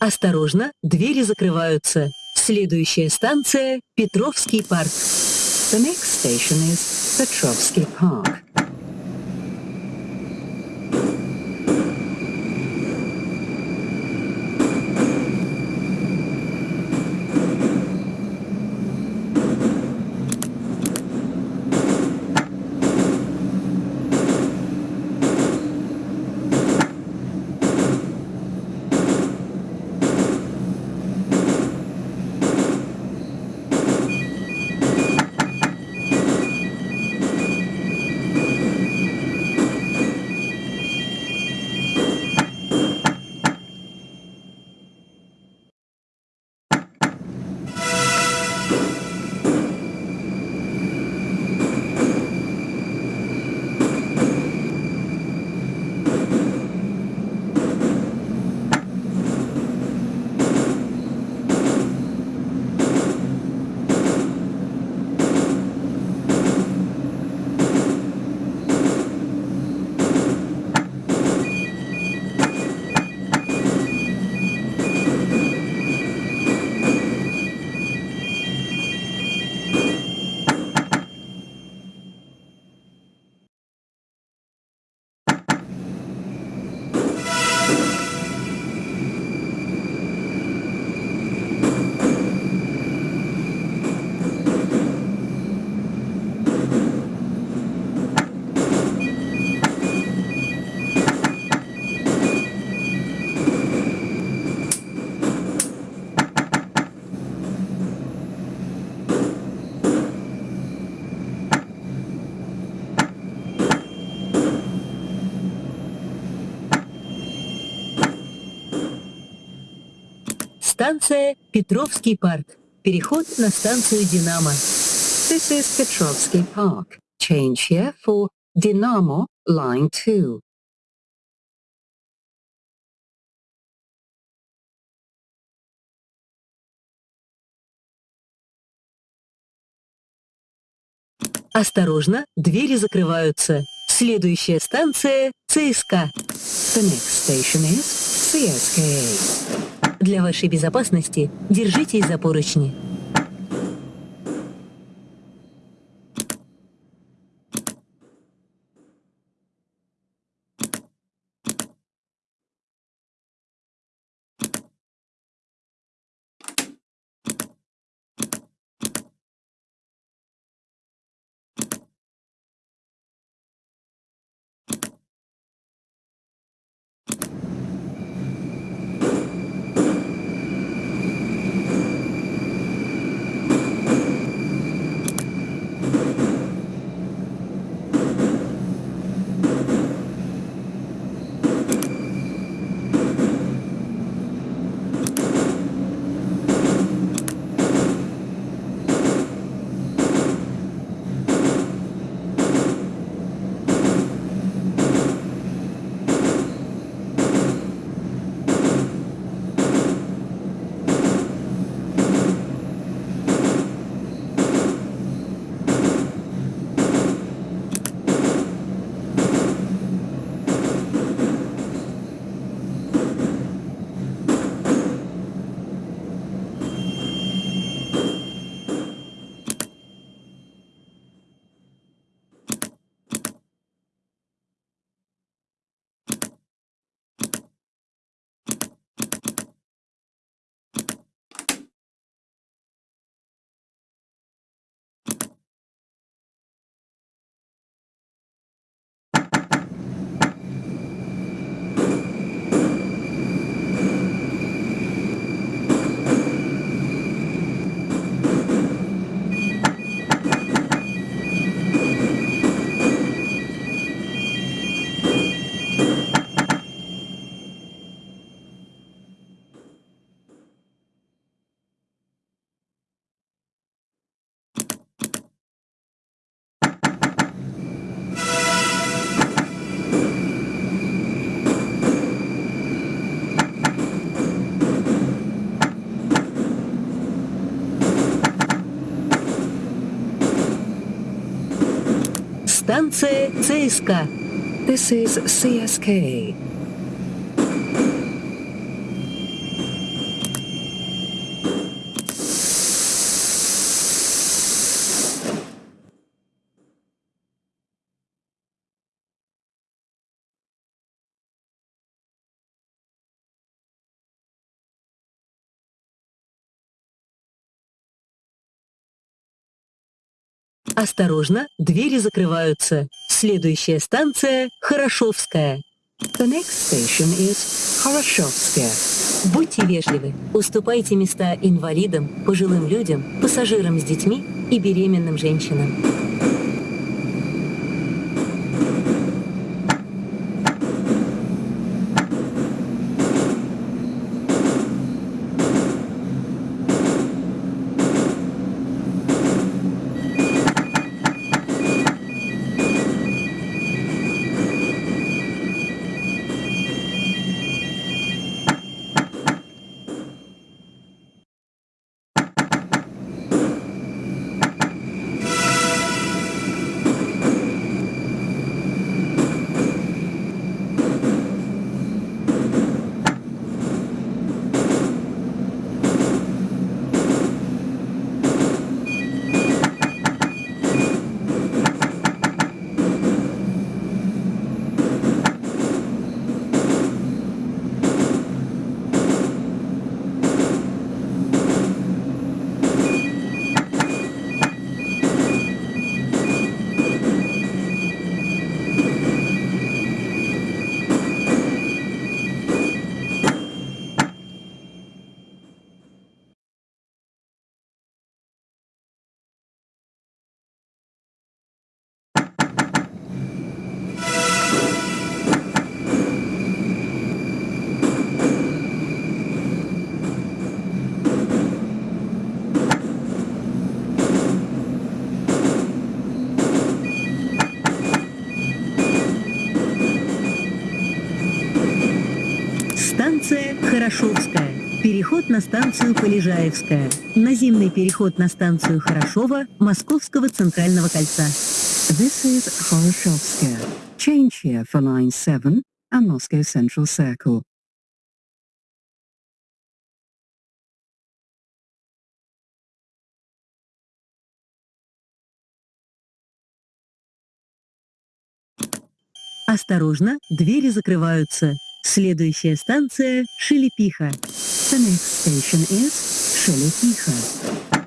Осторожно, двери закрываются. Следующая станция – Петровский парк. The next station is Petrovsky Park. Станция Петровский парк. Переход на станцию Динамо. This is Petrovsky Park. Change here for Dynamo Line 2. Осторожно, двери закрываются. Следующая станция – ЦСКА. The next station is CSKA. Для вашей безопасности держитесь за поручни. Станция ЦСКА. This is CSKA. Осторожно, двери закрываются. Следующая станция – Хорошовская. The next station is Horoshovskaya. Будьте вежливы, уступайте места инвалидам, пожилым людям, пассажирам с детьми и беременным женщинам. Хорошовская. Переход на станцию Полежаевская. Наземный переход на станцию Хорошова Московского Центрального кольца. This is Horoshovskaya. Change here for line 7 and Moscow Central Circle. Осторожно, двери закрываются. Следующая станция Шелепиха. The next station is Shelepicha.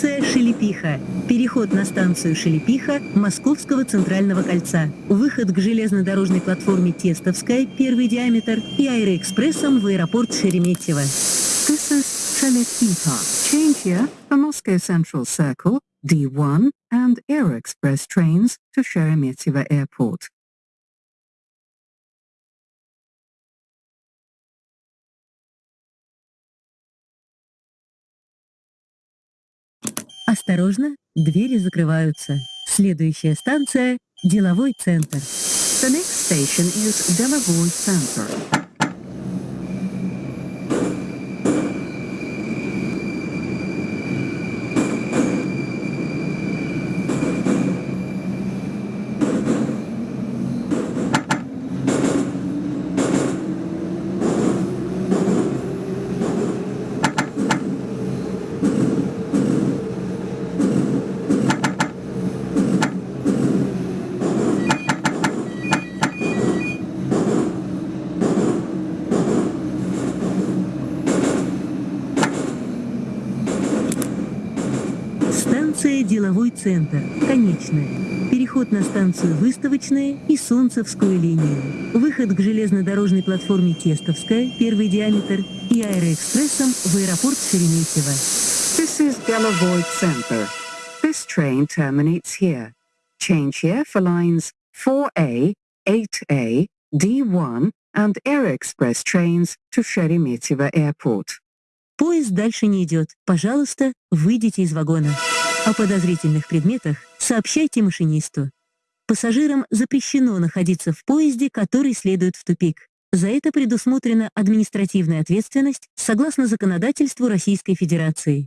Станция Шелепиха. Переход на станцию Шелепиха Московского Центрального кольца. Выход к железнодорожной платформе Тестовская, первый диаметр, и аэроэкспрессом в аэропорт Шереметьево. This is Shelepicha. Change here for Moscow Central Circle, D1 and Aero Express trains to Sheremetyevo Airport. Осторожно, двери закрываются. Следующая станция – деловой центр. The next station is Delovoy Center. Станция «Деловой центр». Конечная. Переход на станцию «Выставочная» и «Солнцевскую линию». Выход к железнодорожной платформе «Тестовская», первый диаметр, и аэроэкспрессом в аэропорт Шереметьево. This is Delovoy Center. This train terminates here. Change here for lines 4A, 8A, D1 and Air Express trains to Sheremetyevo Airport. Поезд дальше не идет. Пожалуйста, выйдите из вагона. О подозрительных предметах сообщайте машинисту. Пассажирам запрещено находиться в поезде, который следует в тупик. За это предусмотрена административная ответственность согласно законодательству Российской Федерации.